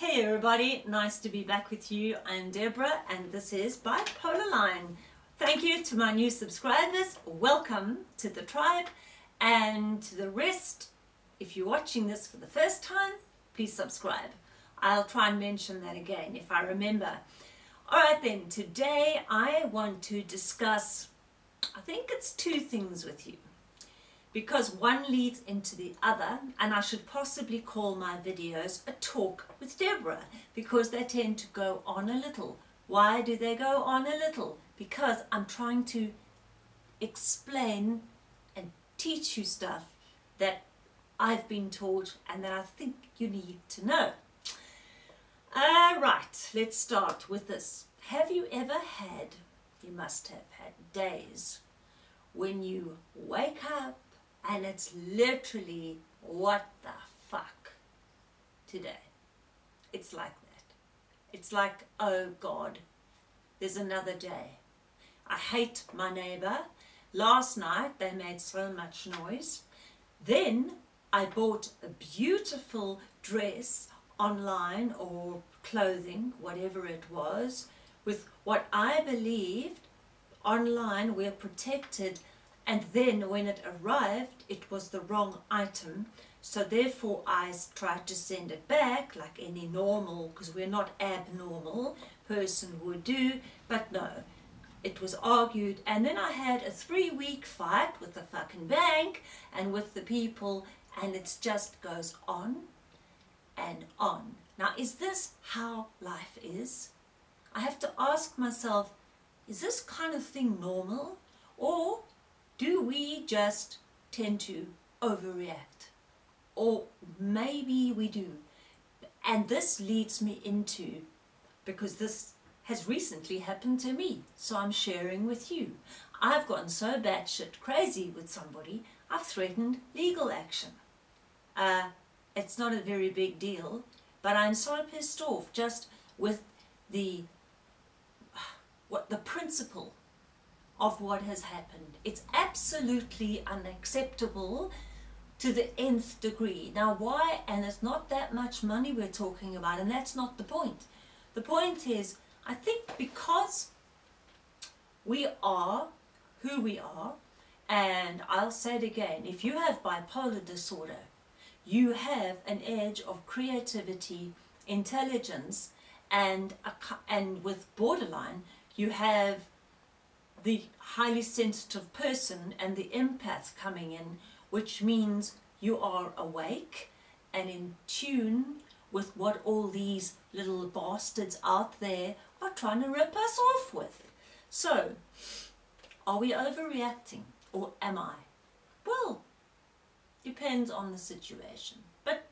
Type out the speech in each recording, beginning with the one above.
Hey everybody, nice to be back with you. I'm Deborah and this is Bipolar Line. Thank you to my new subscribers. Welcome to the tribe and to the rest. If you're watching this for the first time, please subscribe. I'll try and mention that again if I remember. Alright then, today I want to discuss, I think it's two things with you because one leads into the other and I should possibly call my videos a talk with Deborah because they tend to go on a little. Why do they go on a little? Because I'm trying to explain and teach you stuff that I've been taught and that I think you need to know. All right, let's start with this. Have you ever had, you must have had days when you wake up and it's literally what the fuck today. It's like that. It's like oh god there's another day. I hate my neighbor. Last night they made so much noise. Then I bought a beautiful dress online or clothing whatever it was with what I believed online we're protected and then when it arrived it was the wrong item. So therefore I tried to send it back like any normal because we're not abnormal person would do but no. It was argued and then I had a three-week fight with the fucking bank and with the people and it just goes on and on. Now is this how life is? I have to ask myself is this kind of thing normal? Or do we just tend to overreact? Or maybe we do. And this leads me into, because this has recently happened to me, so I'm sharing with you. I've gotten so batshit crazy with somebody, I've threatened legal action. Uh, it's not a very big deal, but I'm so pissed off just with the what the principle of what has happened. It's absolutely unacceptable to the nth degree. Now why? And it's not that much money we're talking about and that's not the point. The point is, I think because we are who we are, and I'll say it again, if you have bipolar disorder, you have an edge of creativity, intelligence, and, and with borderline, you have the highly sensitive person and the empath coming in, which means you are awake and in tune with what all these little bastards out there are trying to rip us off with. So, are we overreacting or am I? Well, depends on the situation. But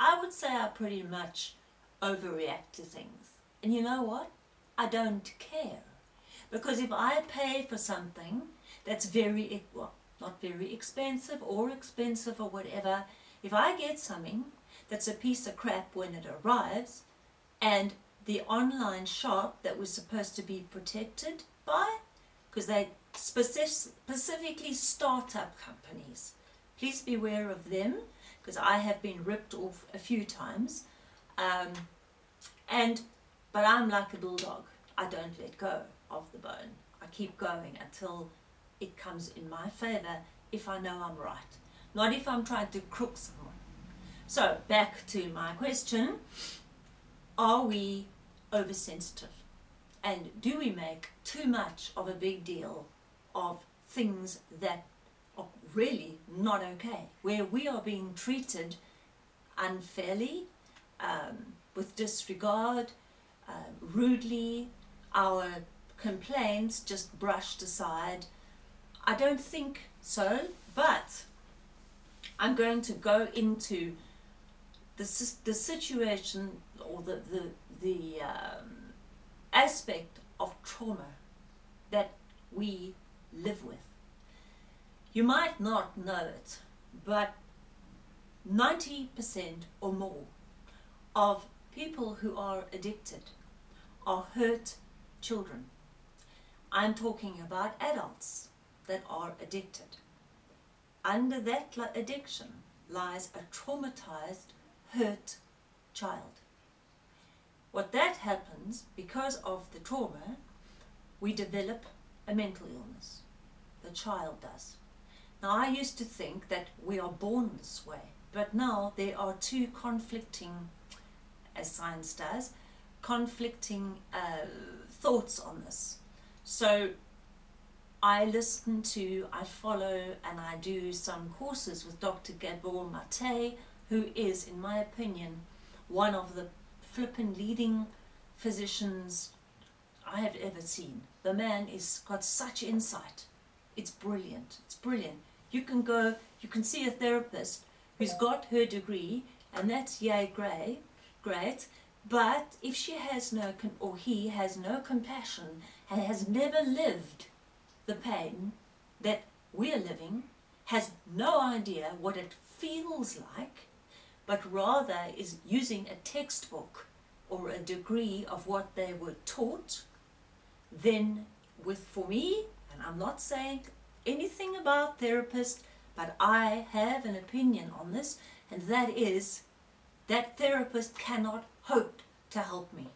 I would say I pretty much overreact to things. And you know what? I don't care. Because if I pay for something that's very, well, not very expensive or expensive or whatever, if I get something that's a piece of crap when it arrives and the online shop that was supposed to be protected by, because they specifically startup companies, please beware of them because I have been ripped off a few times. Um, and But I'm like a bulldog. I don't let go of the bone. I keep going until it comes in my favor if I know I'm right, not if I'm trying to crook someone. So back to my question, are we oversensitive? And do we make too much of a big deal of things that are really not okay, where we are being treated unfairly, um, with disregard, uh, rudely, our complaints just brushed aside. I don't think so, but I'm going to go into the, the situation or the, the, the um, aspect of trauma that we live with. You might not know it, but 90% or more of people who are addicted are hurt children. I'm talking about adults that are addicted. Under that addiction lies a traumatized, hurt child. what that happens because of the trauma, we develop a mental illness. The child does. Now, I used to think that we are born this way, but now there are two conflicting, as science does, conflicting uh, thoughts on this. So I listen to, I follow, and I do some courses with Dr. Gabor Mate, who is, in my opinion, one of the flippin' leading physicians I have ever seen. The man has got such insight. It's brilliant. It's brilliant. You can go, you can see a therapist who's got her degree, and that's yay great, great. But if she has no, or he has no compassion and has never lived the pain that we're living, has no idea what it feels like, but rather is using a textbook or a degree of what they were taught, then with for me, and I'm not saying anything about therapists, but I have an opinion on this, and that is that therapist cannot hope to help me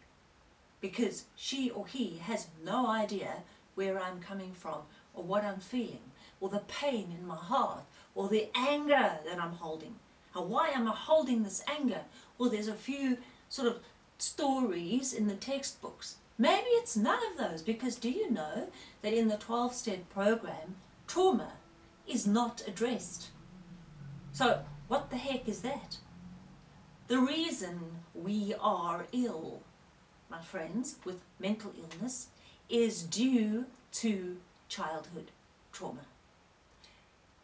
because she or he has no idea where I'm coming from or what I'm feeling or the pain in my heart or the anger that I'm holding. And why am I holding this anger? Well, there's a few sort of stories in the textbooks. Maybe it's none of those because do you know that in the 12-step program, trauma is not addressed. So what the heck is that? The reason we are ill, my friends, with mental illness is due to childhood trauma.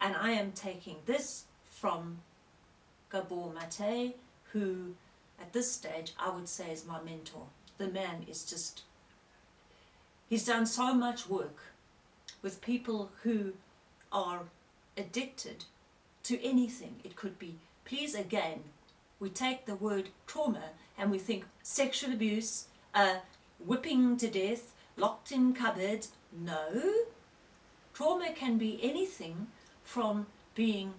And I am taking this from Gabor Mate, who at this stage I would say is my mentor. The man is just, he's done so much work with people who are addicted to anything. It could be, please again, we take the word trauma and we think sexual abuse, uh, whipping to death, locked in cupboards. No. Trauma can be anything from being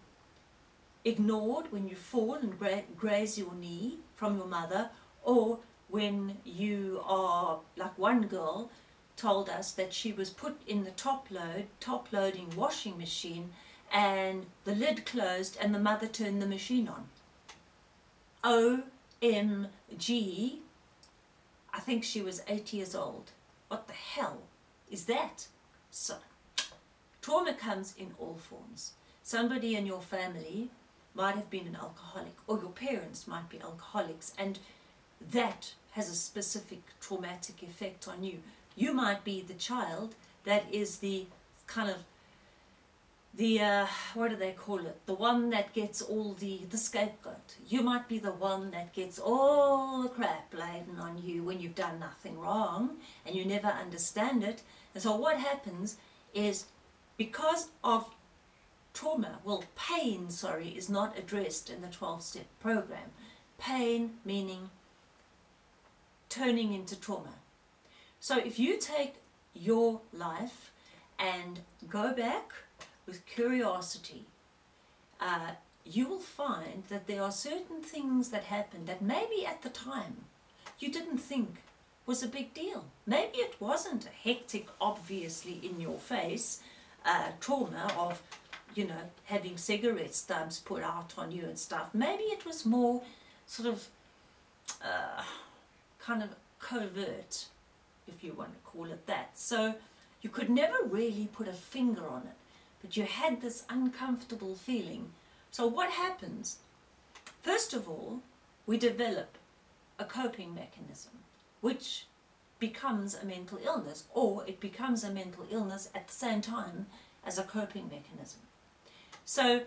ignored when you fall and gra graze your knee from your mother or when you are, like one girl told us that she was put in the top load, top loading washing machine and the lid closed and the mother turned the machine on. OMG, I think she was eight years old. What the hell is that? So, trauma comes in all forms. Somebody in your family might have been an alcoholic or your parents might be alcoholics and that has a specific traumatic effect on you. You might be the child that is the kind of the uh, what do they call it the one that gets all the the scapegoat you might be the one that gets all the crap laden on you when you've done nothing wrong and you never understand it and so what happens is because of trauma, well pain, sorry, is not addressed in the 12-step program. Pain meaning turning into trauma. So if you take your life and go back with curiosity, uh, you will find that there are certain things that happen that maybe at the time you didn't think was a big deal. Maybe it wasn't a hectic, obviously in your face uh, trauma of you know, having cigarette stubs put out on you and stuff. Maybe it was more sort of uh, kind of covert, if you want to call it that. So you could never really put a finger on it, but you had this uncomfortable feeling. So what happens? First of all, we develop a coping mechanism, which becomes a mental illness, or it becomes a mental illness at the same time as a coping mechanism. So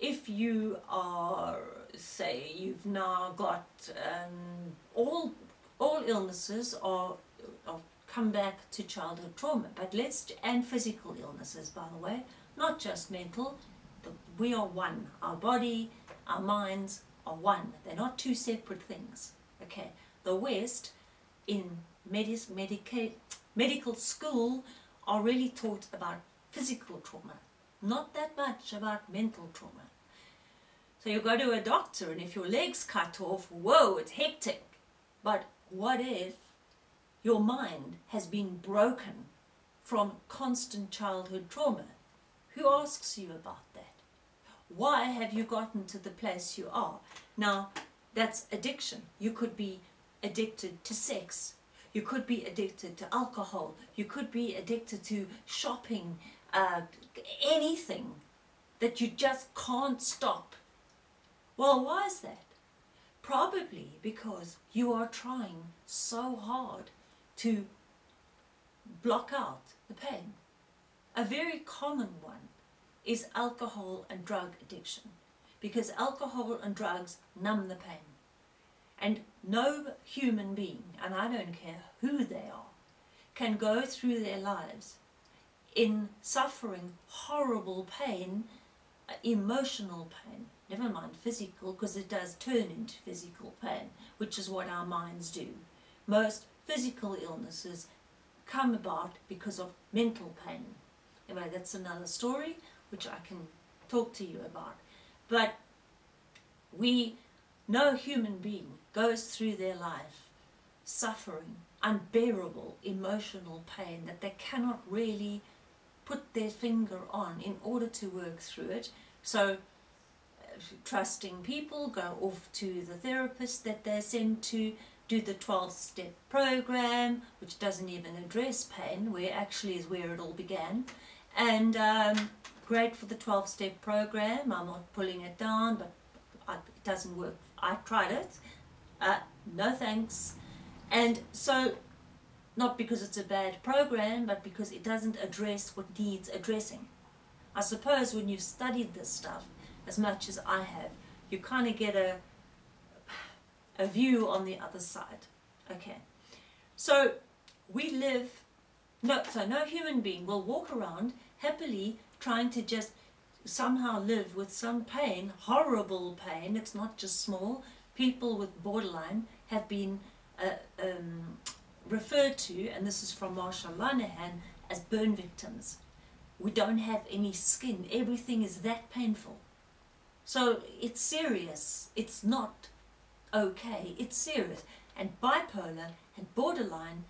if you are, say, you've now got um, all, all illnesses are, come back to childhood trauma, but let's, and physical illnesses, by the way, not just mental, we are one. Our body, our minds are one. They're not two separate things. Okay. The West, in medis, medica, medical school, are really taught about physical trauma not that much about mental trauma. So you go to a doctor and if your leg's cut off, whoa, it's hectic. But what if your mind has been broken from constant childhood trauma? Who asks you about that? Why have you gotten to the place you are? Now, that's addiction. You could be addicted to sex. You could be addicted to alcohol. You could be addicted to shopping, uh, anything that you just can't stop. Well, why is that? Probably because you are trying so hard to block out the pain. A very common one is alcohol and drug addiction because alcohol and drugs numb the pain. And no human being, and I don't care who they are, can go through their lives in suffering horrible pain, uh, emotional pain, never mind physical, because it does turn into physical pain, which is what our minds do. Most physical illnesses come about because of mental pain. Anyway, that's another story which I can talk to you about. But we, no human being goes through their life suffering unbearable emotional pain that they cannot really put their finger on in order to work through it. So uh, trusting people go off to the therapist that they're sent to, do the 12-step program, which doesn't even address pain, where actually is where it all began. And um, great for the 12-step program. I'm not pulling it down, but it doesn't work. I tried it. Uh, no thanks. And so, not because it's a bad program, but because it doesn't address what needs addressing. I suppose when you've studied this stuff as much as I have, you kind of get a, a view on the other side. Okay. So, we live, no, so no human being will walk around happily trying to just somehow live with some pain, horrible pain, it's not just small. People with borderline have been uh, um, referred to, and this is from Marsha Linehan, as burn victims. We don't have any skin. Everything is that painful. So it's serious. It's not okay. It's serious. And bipolar and borderline,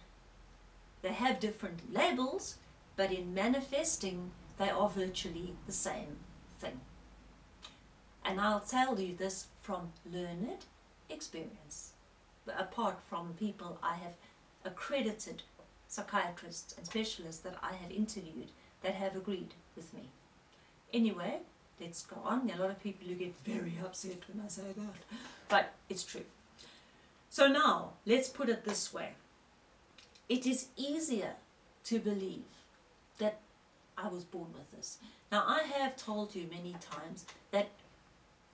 they have different labels, but in manifesting they are virtually the same thing. And I'll tell you this from learned experience, apart from people I have accredited psychiatrists and specialists that I have interviewed that have agreed with me. Anyway, let's go on. A lot of people who get very upset when I say that, but it's true. So now, let's put it this way. It is easier to believe that I was born with this. Now, I have told you many times that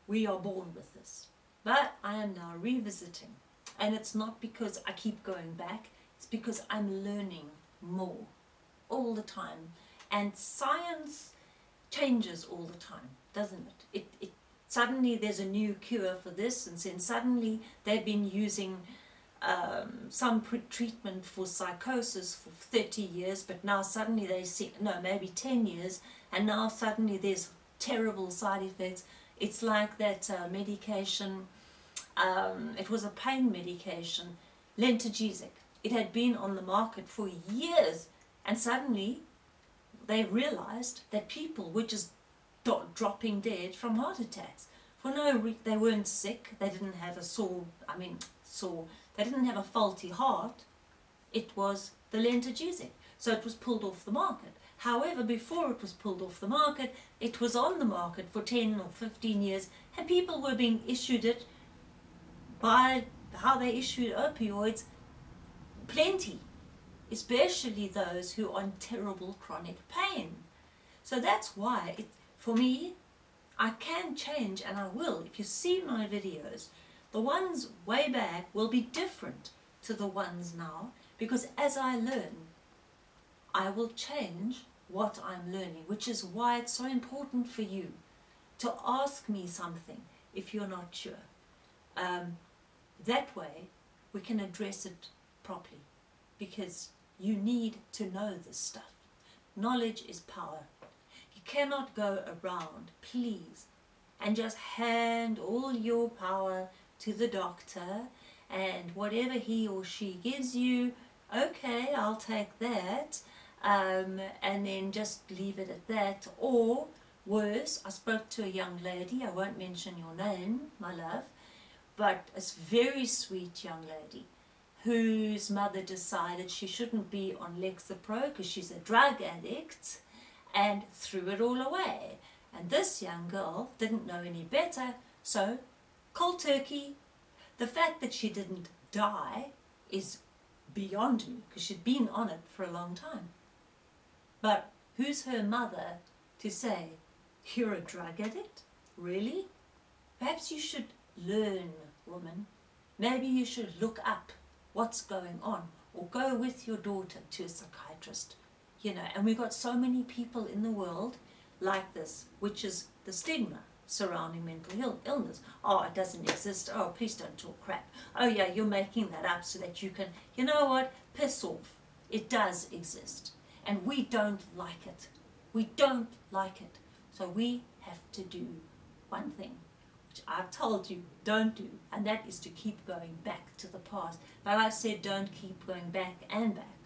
we are born with this, but I am now revisiting. And it's not because I keep going back, it's because I'm learning more all the time. And science changes all the time, doesn't it? It, it Suddenly there's a new cure for this, and then suddenly they've been using um, some treatment for psychosis for 30 years, but now suddenly they see, no, maybe 10 years, and now suddenly there's terrible side effects. It's like that uh, medication, um, it was a pain medication, Lentogesic. It had been on the market for years, and suddenly they realized that people were just dropping dead from heart attacks. For no, they weren't sick, they didn't have a sore, I mean, sore they didn't have a faulty heart, it was the Lentogesic. So it was pulled off the market. However, before it was pulled off the market, it was on the market for 10 or 15 years, and people were being issued it by how they issued opioids, plenty, especially those who are in terrible chronic pain. So that's why, it, for me, I can change, and I will. If you see my videos, the ones way back will be different to the ones now because as I learn, I will change what I'm learning, which is why it's so important for you to ask me something if you're not sure. Um, that way, we can address it properly because you need to know this stuff. Knowledge is power. You cannot go around, please, and just hand all your power to the doctor and whatever he or she gives you, okay, I'll take that, um, and then just leave it at that. Or worse, I spoke to a young lady, I won't mention your name, my love, but a very sweet young lady whose mother decided she shouldn't be on Lexapro because she's a drug addict and threw it all away. And this young girl didn't know any better, so cold turkey. The fact that she didn't die is beyond me because she'd been on it for a long time. But who's her mother to say, you're a drug addict? Really? Perhaps you should learn, woman. Maybe you should look up what's going on? Or go with your daughter to a psychiatrist. You know and we've got so many people in the world like this which is the stigma surrounding mental illness. Oh it doesn't exist. Oh please don't talk crap. Oh yeah you're making that up so that you can you know what? Piss off. It does exist. And we don't like it. We don't like it. So we have to do one thing which I've told you don't do, and that is to keep going back to the past. But I've said don't keep going back and back.